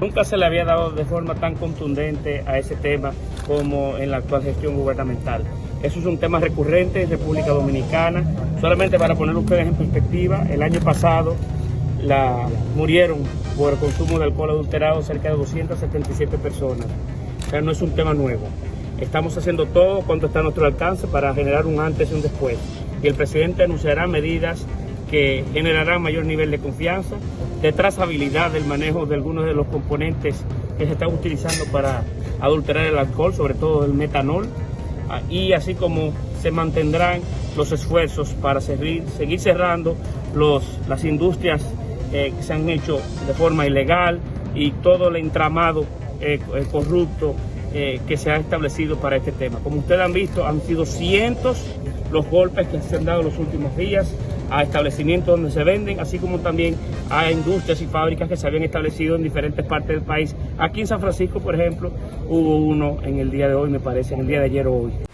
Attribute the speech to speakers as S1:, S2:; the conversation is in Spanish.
S1: Nunca se le había dado de forma tan contundente a ese tema como en la actual gestión gubernamental. Eso es un tema recurrente en República Dominicana. Solamente para poner ustedes en perspectiva, el año pasado murieron por el consumo de alcohol adulterado cerca de 277 personas. O sea, no es un tema nuevo. Estamos haciendo todo cuanto está a nuestro alcance para generar un antes y un después. Y el presidente anunciará medidas que generarán mayor nivel de confianza, de trazabilidad del manejo de algunos de los componentes que se están utilizando para adulterar el alcohol, sobre todo el metanol, ah, y así como se mantendrán los esfuerzos para seguir, cerrando las industrias eh, que se han hecho de forma ilegal y todo el entramado eh, eh corrupto que se ha establecido para este tema. Como ustedes han visto, han sido cientos los golpes que se han dado los últimos días a establecimientos donde se venden, así como también a industrias y fábricas que se habían establecido en diferentes partes del país. Aquí en San Francisco, por ejemplo, hubo uno en el día de hoy, me parece, en el día de ayer o hoy.